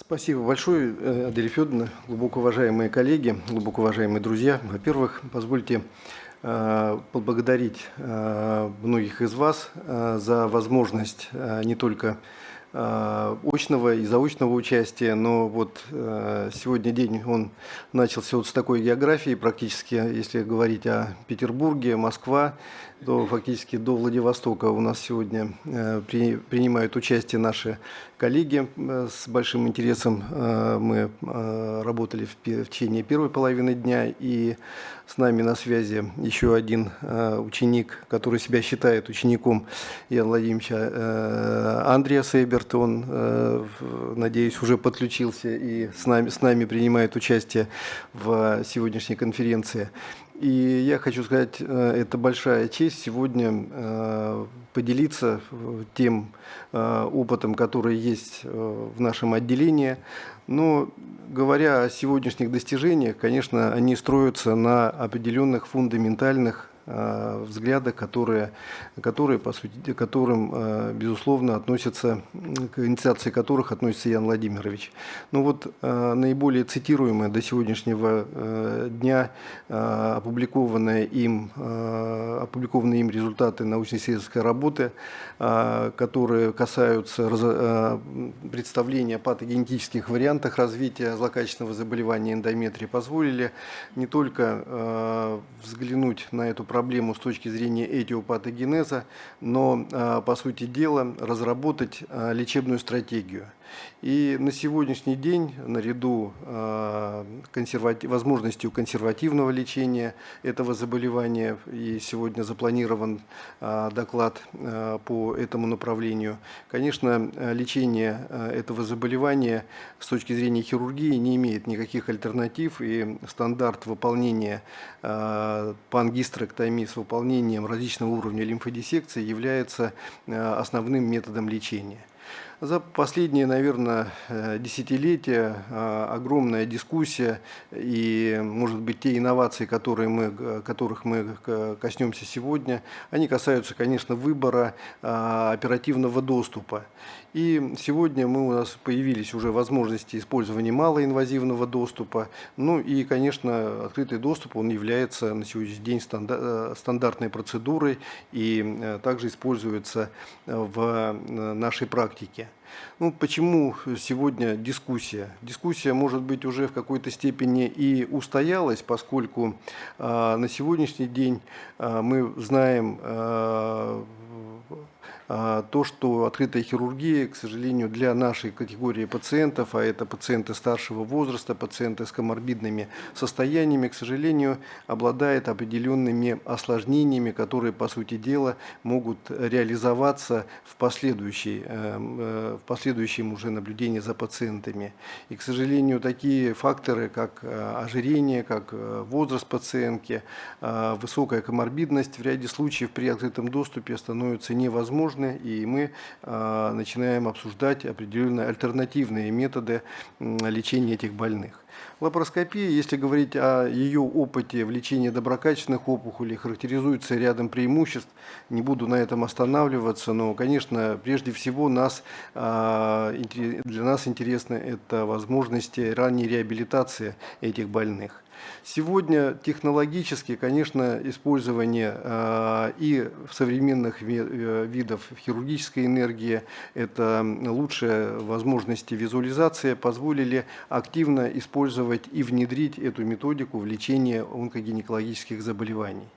Спасибо большое, э, Адель Федоровна, глубоко уважаемые коллеги, глубоко уважаемые друзья. Во-первых, позвольте э, поблагодарить э, многих из вас за возможность не только очного и заочного участия, но вот сегодня день он начался вот с такой географии, практически, если говорить о Петербурге, Москва, то фактически до Владивостока у нас сегодня принимают участие наши коллеги. Э, с большим интересом э, мы э, работали в течение первой половины дня, и с нами на связи еще один ученик, который себя считает учеником Яна Владимировича, Андрея Сейберт. Он, надеюсь, уже подключился и с нами, с нами принимает участие в сегодняшней конференции. И я хочу сказать, э, это большая честь сегодня э, поделиться тем э, опытом, который есть в нашем отделении. Но говоря о сегодняшних достижениях, конечно, они строятся на определенных фундаментальных взгляда, которые, которые по сути, которым, э, безусловно, относятся, к инициации которых относится Ян Владимирович. Ну вот э, наиболее цитируемые до сегодняшнего дня опубликованные им, опубликованные им результаты научно-исследовательской работы, которые касаются представления о патогенетических вариантах развития злокачественного заболевания эндометрии, позволили не только взглянуть на эту проблему, с точки зрения этиопатогенеза, но, а, по сути дела, разработать а, лечебную стратегию – и на сегодняшний день, наряду э, консервати возможностью консервативного лечения этого заболевания, и сегодня запланирован э, доклад э, по этому направлению, конечно, лечение этого заболевания с точки зрения хирургии не имеет никаких альтернатив, и стандарт выполнения пангистректомии с выполнением различного уровня лимфодиссекции является основным методом лечения. За последние, наверное, э, десятилетия э, огромная дискуссия и, может быть, те инновации, которые мы, которых мы коснемся сегодня, они касаются, конечно, выбора э, оперативного доступа. И сегодня мы, у нас появились уже возможности использования малоинвазивного доступа. Ну и, конечно, открытый доступ, он является на сегодняшний день стандартной процедурой и также используется в нашей практике. Ну, почему сегодня дискуссия? Дискуссия, может быть, уже в какой-то степени и устоялась, поскольку э, на сегодняшний день э, мы знаем э, то, что открытая хирургия, к сожалению, для нашей категории пациентов, а это пациенты старшего возраста, пациенты с коморбидными состояниями, к сожалению, обладает определенными осложнениями, которые, по сути дела, могут реализоваться в, последующей, эм, э, в последующем уже наблюдении за пациентами. И, к сожалению, такие факторы, как э, ожирение, как э, возраст пациентки, высокая коморбидность в ряде случаев при открытом доступе становятся невозможными возможны, и мы а, начинаем обсуждать определенные альтернативные методы лечения этих больных. Лапароскопия, если говорить о ее опыте в лечении доброкачественных опухолей, характеризуется рядом преимуществ. Не буду на этом останавливаться, но, конечно, прежде всего нас, а, для нас интересны это возможности ранней реабилитации этих больных. Сегодня технологически, конечно, использование э, и современных ви э, видов хирургической энергии, это лучшие возможности визуализации, позволили активно использовать и внедрить эту методику в лечение онкогинекологических заболеваний.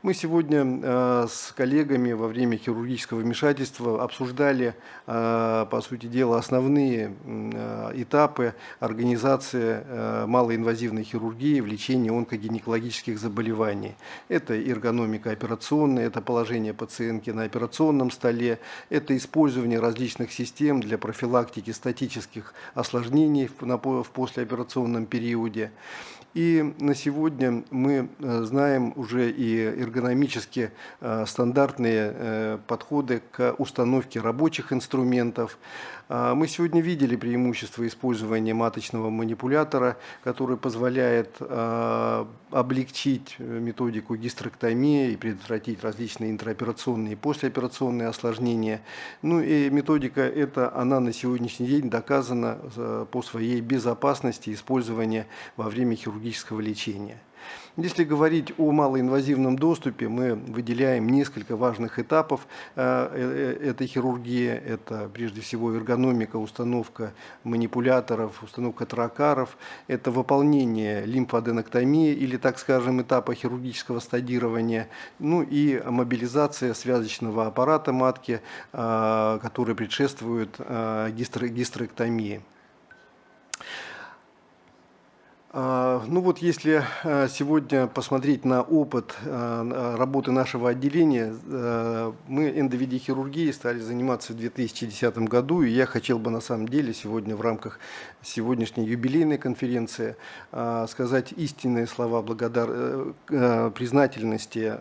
Мы сегодня э, с коллегами во время хирургического вмешательства обсуждали, э, по сути дела, основные э, этапы организации малоинвазивной хирургии в лечении онкогинекологических заболеваний. Это эргономика операционная, это положение пациентки на операционном столе, это использование различных систем для профилактики статических осложнений в послеоперационном периоде. И на сегодня мы знаем уже и эргономически стандартные подходы к установке рабочих инструментов. Мы сегодня видели преимущество использования маточного манипулятора, который позволяет облегчить методику гистерэктомии и предотвратить различные интраоперационные и послеоперационные осложнения. Ну и методика эта, она на сегодняшний день доказана по своей безопасности использования во время хирургического лечения. Если говорить о малоинвазивном доступе, мы выделяем несколько важных этапов э, э, этой хирургии. Это прежде всего эргономика, установка манипуляторов, установка тракаров. Это выполнение лимфоаденоктомии или, так скажем, этапа хирургического стадирования. Ну и мобилизация связочного аппарата матки, э, который предшествует гистерэктомии. Ну вот если а, сегодня посмотреть на опыт а, работы нашего отделения, мы эндовидихирургией стали заниматься в 2010 году, и я хотел бы на самом деле сегодня в рамках сегодняшней юбилейной конференции сказать истинные слова благодар... Э, признательности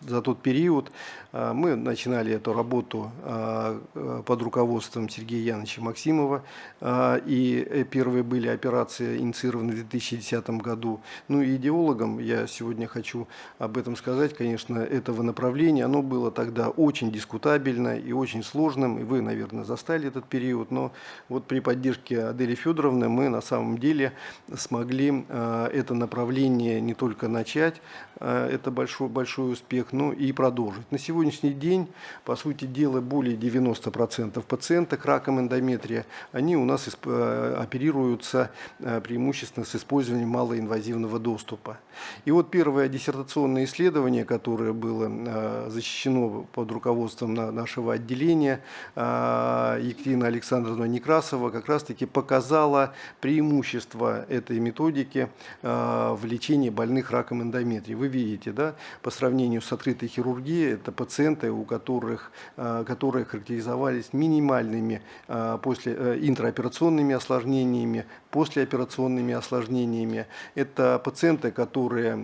за тот период. А, мы начинали эту работу а, под руководством Сергея Яновича Максимова, а, и первые были операции инициированы в 2010 году. Ну и идеологом, я сегодня хочу об этом сказать, конечно, этого направления, оно было тогда очень дискутабельно и очень сложным, и вы, наверное, застали этот период, но вот при поддержке Адели Федоровны мы на самом деле смогли это направление не только начать, это большой, большой успех, ну и продолжить. На сегодняшний день, по сути дела, более 90% пациенток раком эндометрия, они у нас э, оперируются э, преимущественно с использованием малоинвазивного доступа. И вот первое диссертационное исследование, которое было э, защищено под руководством нашего отделения, Екатерина Александровна Некрасова как раз-таки показала преимущество этой методики в лечении больных раком эндометрия. Вы видите, да, по сравнению с открытой хирургии. Это пациенты, у которых, э, которые характеризовались минимальными э, после, э, интраоперационными осложнениями, послеоперационными осложнениями. Это пациенты, которые,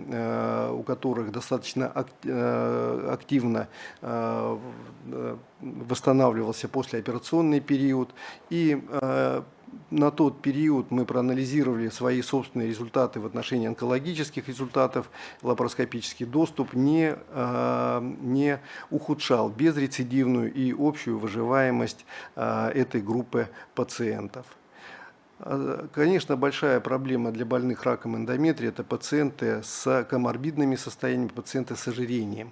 у которых достаточно активно восстанавливался послеоперационный период и на тот период мы проанализировали свои собственные результаты в отношении онкологических результатов. Лапароскопический доступ не, э, не ухудшал безрецидивную и общую выживаемость э, этой группы пациентов. А, конечно, большая проблема для больных раком эндометрия – это пациенты с коморбидными состояниями, пациенты с ожирением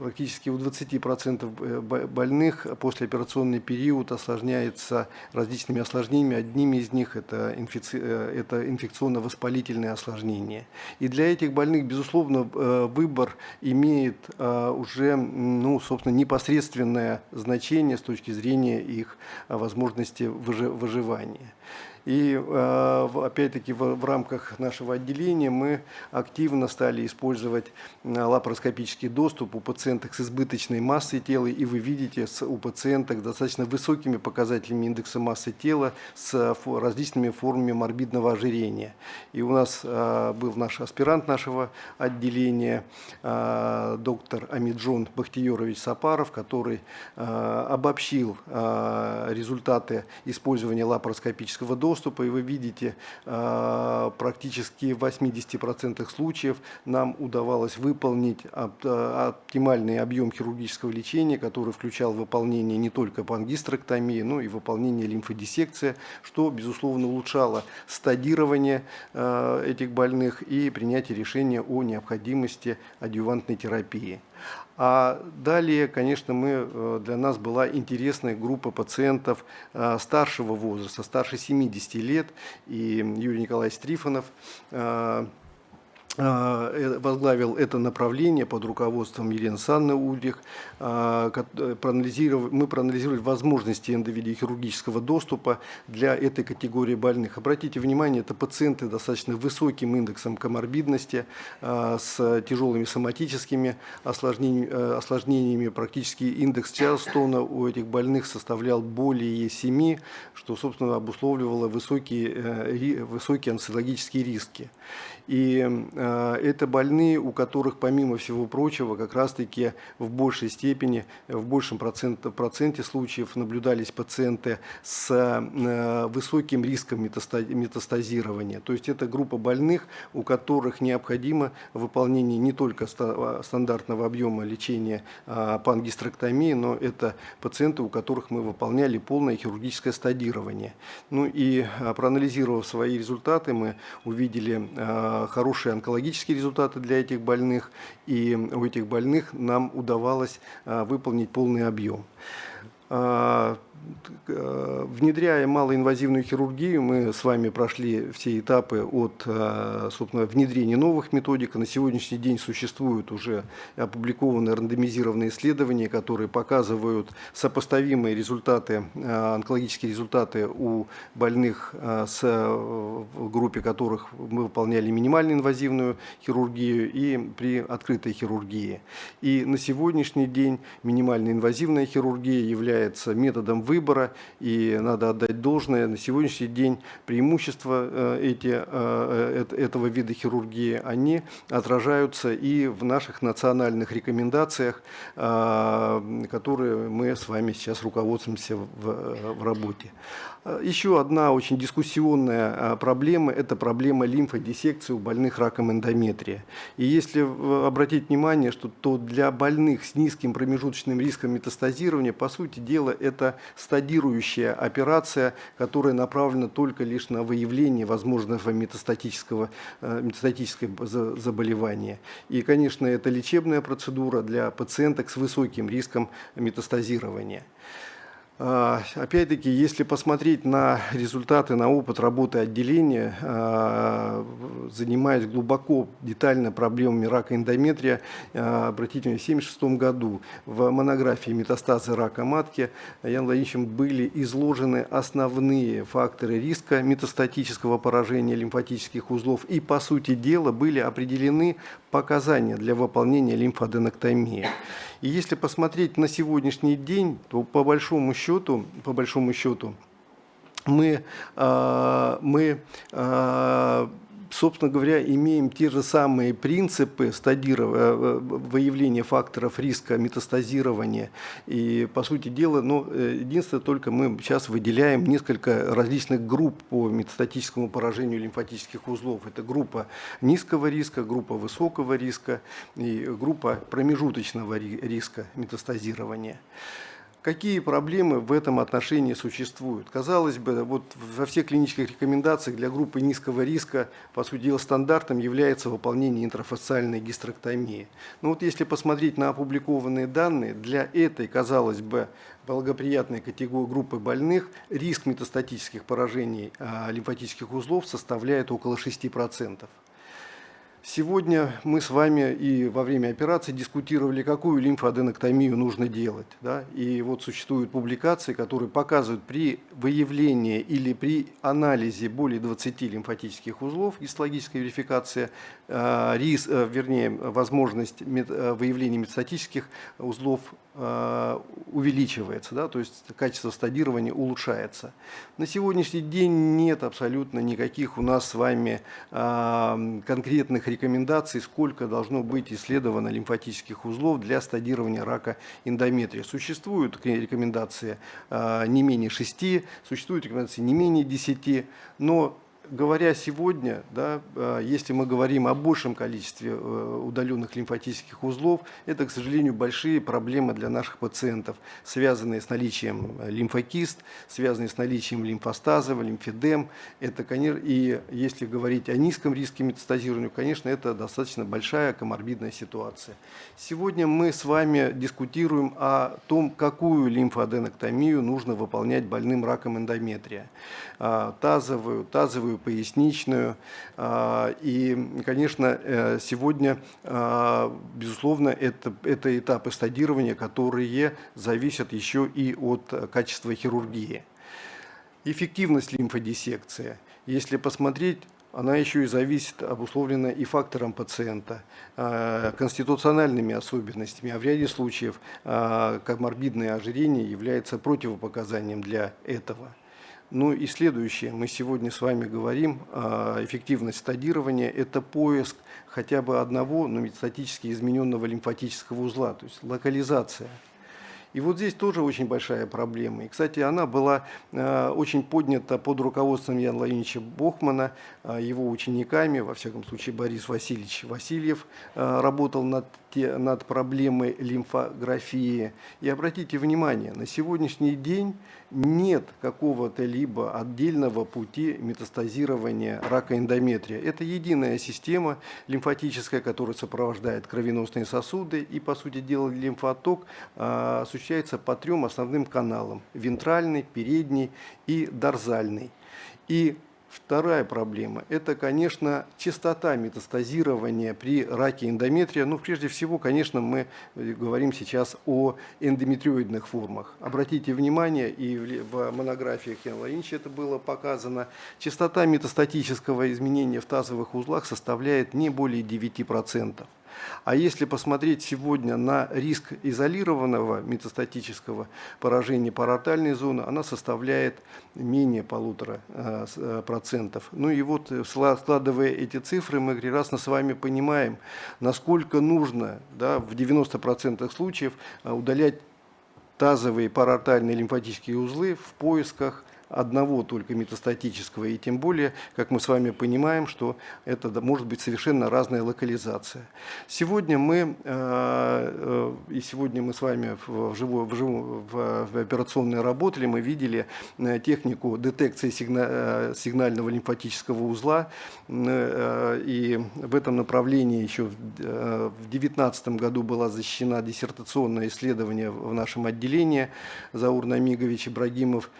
практически у 20% э, больных послеоперационный период осложняется различными осложнениями. Одними из них это, инфици... Э, это инфекционно-воспалительные осложнения. И для этих больных, безусловно, э, выбор имеет уже ну, собственно, непосредственное значение с точки зрения их возможности выживания. И э, опять-таки в рамках нашего отделения мы активно стали использовать э, лапароскопический доступ у пациенток с избыточной массой тела. И вы видите у пациенток достаточно высокими показателями индекса массы тела с различными формами морбидного ожирения. И у нас э, был наш аспирант нашего отделения, доктор Амиджон Бахтиерович Сапаров, который обобщил результаты использования лапароскопического доступа доступа, и вы видите, а, практически в 80% случаев нам удавалось выполнить а, оптимальный объем хирургического лечения, который включал выполнение не только пангистректомии, но и выполнение лимфодиссекции, что, безусловно, улучшало стадирование а, этих больных и принятие решения о необходимости адъювантной терапии. А далее, конечно, мы, э, для нас была интересная группа пациентов э, старшего возраста, старше 70 лет. И Юрий Николаевич Трифонов э, возглавил это направление под руководством Елены Санны Ульрих. А, мы проанализировали возможности эндовидеохирургического доступа для этой категории больных. Обратите внимание, это пациенты достаточно высоким индексом коморбидности, а, с тяжелыми соматическими осложнениями, э, осложнениями. Практически индекс Чарлстона у этих больных составлял более 7, что, собственно, обусловливало высокие, э, высокие анциологические риски. И это больные, у которых, помимо всего прочего, как раз-таки в большей степени, в большем проценте, проценте случаев наблюдались пациенты с высоким риском метастазирования. То есть это группа больных, у которых необходимо выполнение не только стандартного объема лечения пангистректомии, но это пациенты, у которых мы выполняли полное хирургическое стадирование. Ну и проанализировав свои результаты, мы увидели хорошие онкологические результаты для этих больных, и у этих больных нам удавалось выполнить полный объем. Э, внедряя малоинвазивную хирургию, мы с вами прошли все этапы от э, собственно, внедрения новых методик. На сегодняшний день существуют уже опубликованные рандомизированные исследования, которые показывают сопоставимые результаты, э, онкологические результаты у больных, с, группе которых мы выполняли минимально инвазивную хирургию и при открытой хирургии. И на сегодняшний день минимально инвазивная хирургия является методом выбора, и надо отдать должное. На сегодняшний день преимущества э, эти, э, этого вида хирургии, они отражаются и в наших национальных рекомендациях, э, которые мы с вами сейчас руководствуемся в, в работе. Еще одна очень дискуссионная проблема – это проблема лимфодиссекции у больных раком эндометрия. И если обратить внимание, что то для больных с низким промежуточным риском метастазирования, по сути дела, это стадирующая операция, которая направлена только лишь на выявление возможного метастатического, э, метастатического заболевания. И, конечно, это лечебная процедура для пациенток с высоким риском метастазирования. А, опять-таки, если посмотреть на результаты, на опыт работы отделения, а, занимаясь глубоко, детально проблемами рака эндометрия, а, обратите внимание, в 1976 году в монографии «Метастазы рака матки» Ян Владимировичем были изложены основные факторы риска метастатического поражения лимфатических узлов и, по сути дела, были определены показания для выполнения лимфоденоктомии. И если посмотреть на сегодняшний день, то по большому счету, по большому счету мы, э, мы э, собственно говоря, имеем те же самые принципы э, выявления факторов риска метастазирования. И, по сути дела, ну, э, единственное, только мы сейчас выделяем несколько различных групп по метастатическому поражению лимфатических узлов. Это группа низкого риска, группа высокого риска и группа промежуточного риска метастазирования. Какие проблемы в этом отношении существуют? Казалось бы, вот во всех клинических рекомендациях для группы низкого риска, по сути дела, стандартом является выполнение интрафасциальной гистерэктомии. Но вот если посмотреть на опубликованные данные, для этой, казалось бы, благоприятной категории группы больных риск метастатических поражений а, лимфатических узлов составляет около 6%. Сегодня мы с вами и во время операции дискутировали, какую лимфоаденоктомию нужно делать. Да? И вот существуют публикации, которые показывают при выявлении или при анализе более 20 лимфатических узлов, гистологическая верификация, рис, э, вернее, возможность э, выявления метастатических узлов Э, увеличивается, да, то есть качество стадирования улучшается. На сегодняшний день нет абсолютно никаких у нас с вами э, конкретных рекомендаций, сколько должно быть исследовано лимфатических узлов для стадирования рака эндометрия. Существуют рекомендации э, не менее 6, существуют рекомендации не менее 10, но говоря сегодня, да, а, если мы говорим о большем количестве э, удаленных лимфатических узлов, это, к сожалению, большие проблемы для наших пациентов, связанные с наличием лимфокист, связанные с наличием лимфостазов, лимфедем. Это, конечно, и если говорить о низком риске метастазирования, конечно, это достаточно большая коморбидная ситуация. Сегодня мы с вами дискутируем о том, какую лимфоаденоктомию нужно выполнять больным раком эндометрия. Тазовую, тазовую поясничную. А, и, конечно, э, сегодня, а, безусловно, это, это этапы стадирования, которые зависят еще и от качества хирургии. Эффективность лимфодиссекции. Если посмотреть, она еще и зависит, обусловлена и фактором пациента, а, конституциональными особенностями, а в ряде случаев коморбидное ожирение является противопоказанием для этого. Ну и следующее, мы сегодня с вами говорим, эффективность стадирования – это поиск хотя бы одного, но метастатически измененного лимфатического узла, то есть локализация – и вот здесь тоже очень большая проблема. И, кстати, она была э, очень поднята под руководством Яна Владимировича Бохмана, э, его учениками, во всяком случае Борис Васильевич Васильев э, работал над, те, над проблемой лимфографии. И обратите внимание, на сегодняшний день нет какого-то либо отдельного пути метастазирования рака эндометрия. Это единая система лимфатическая, которая сопровождает кровеносные сосуды. И, по сути дела, лимфоток осуществляется по трем основным каналам – вентральный, передний и дорзальный. И Вторая проблема – это, конечно, частота метастазирования при раке эндометрия. Ну, прежде всего, конечно, мы говорим сейчас о эндометриоидных формах. Обратите внимание, и в монографиях Яна Лаинча это было показано, частота метастатического изменения в тазовых узлах составляет не более 9%. А если посмотреть сегодня на риск изолированного метастатического поражения паратальной зоны, она составляет менее полутора э, э, процентов. Ну и вот, э, складывая эти цифры, мы прекрасно с вами понимаем, насколько нужно да, в 90% случаев удалять тазовые паратальные лимфатические узлы в поисках одного только метастатического, и тем более, как мы с вами понимаем, что это может быть совершенно разная локализация. Сегодня мы, э, э, и сегодня мы с вами в, живой, в, живой, в операционной работали, мы видели э, технику детекции сигнального лимфатического узла, и в этом направлении еще в 2019 году была защищена диссертационное исследование в нашем отделении Заур Намигович Ибрагимов,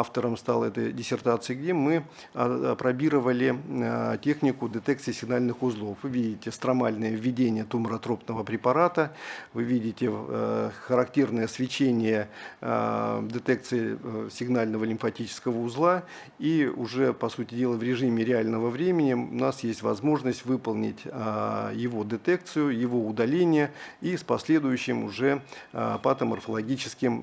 автором стал этой диссертации, где мы а, пробировали а, технику детекции сигнальных узлов. Вы видите стромальное введение туморотропного препарата, вы видите э, характерное свечение а, детекции э, сигнального лимфатического узла, и уже, по сути дела, в режиме реального времени у нас есть возможность выполнить его детекцию, его удаление и с последующим уже патоморфологическим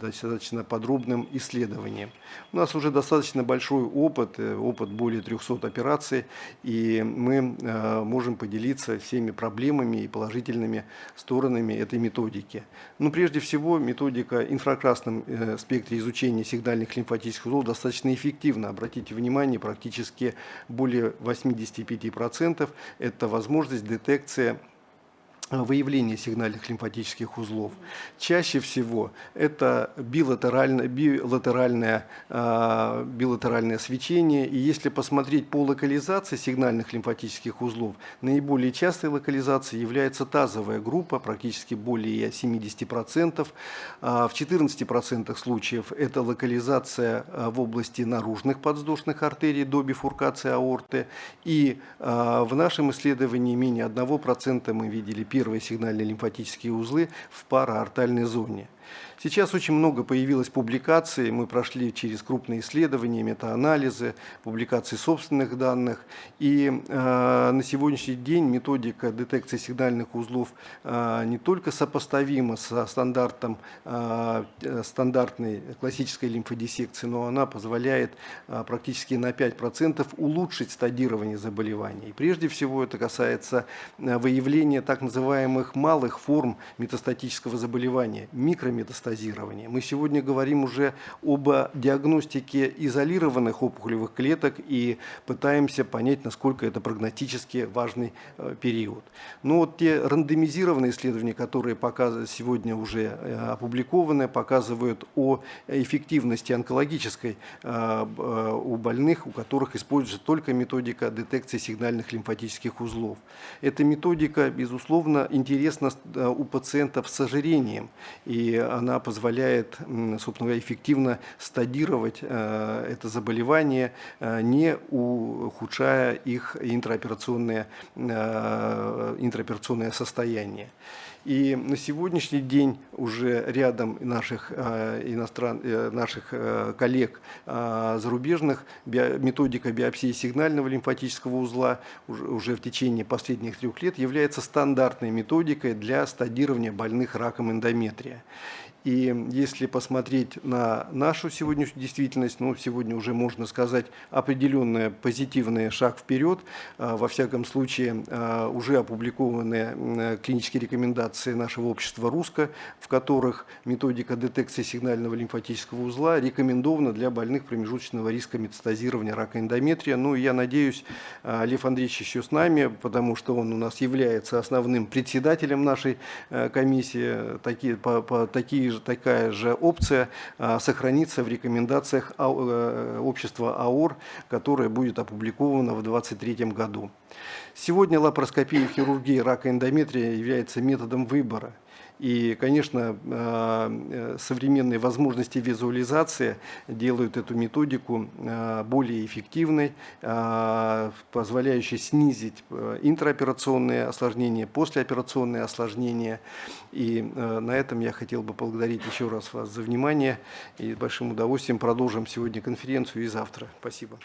достаточно подробным исследованием. У нас уже достаточно большой опыт, э, опыт более 300 операций, и мы э, можем поделиться всеми проблемами и положительными сторонами этой методики. Но ну, прежде всего методика инфракрасном э, спектре изучения сигнальных лимфатических узлов достаточно эффективна. Обратите внимание, практически более 85% это возможность детекции выявление сигнальных лимфатических узлов. Чаще всего это билатеральное, билатеральное, э, билатеральное свечение. И если посмотреть по локализации сигнальных лимфатических узлов, наиболее частой локализацией является тазовая группа, практически более 70%. А в 14% случаев это локализация в области наружных подвздошных артерий до бифуркации аорты. И в нашем исследовании менее 1% мы видели первые сигнальные лимфатические узлы в параортальной зоне. Сейчас очень много появилось публикаций, мы прошли через крупные исследования, метаанализы, публикации собственных данных. И э, на сегодняшний день методика детекции сигнальных узлов э, не только сопоставима со стандартом э, стандартной классической лимфодиссекции, но она позволяет э, практически на 5% улучшить стадирование заболеваний. И прежде всего это касается э, выявления так называемых малых форм метастатического заболевания, микрометастатического метастазирования. Мы сегодня говорим уже об диагностике изолированных опухолевых клеток и пытаемся понять, насколько это прогностически важный э, период. Но вот те рандомизированные исследования, которые сегодня уже э, опубликованы, показывают о эффективности онкологической э, у больных, у которых используется только методика детекции сигнальных лимфатических узлов. Эта методика, безусловно, интересна у пациентов с ожирением, и она позволяет, собственно говоря, эффективно стадировать э, это заболевание, э, не ухудшая их интраоперационное, э, интраоперационное состояние. И на сегодняшний день уже рядом наших, иностран, наших коллег зарубежных методика биопсии сигнального лимфатического узла уже в течение последних трех лет является стандартной методикой для стадирования больных раком эндометрия. И если посмотреть на нашу сегодняшнюю действительность, ну, сегодня уже можно сказать определенный позитивный шаг вперед. Во всяком случае, уже опубликованы клинические рекомендации нашего общества «Русско», в которых методика детекции сигнального лимфатического узла рекомендована для больных промежуточного риска метастазирования рака эндометрия. Ну, я надеюсь, а, Лев Андреевич еще с нами, потому что он у нас является основным председателем нашей э, комиссии. Такие, по, по, такие же, такая же опция а, сохранится в рекомендациях э, общества АОР, которая будет опубликована в 2023 году. Сегодня лапароскопия в хирургии рака эндометрия является методом выбора. И, конечно, э, современные возможности визуализации делают эту методику э, более эффективной, э, позволяющей снизить интраоперационные осложнения, послеоперационные осложнения. И на этом я хотел бы поблагодарить еще раз вас за внимание. И с большим удовольствием продолжим сегодня конференцию и завтра. Спасибо.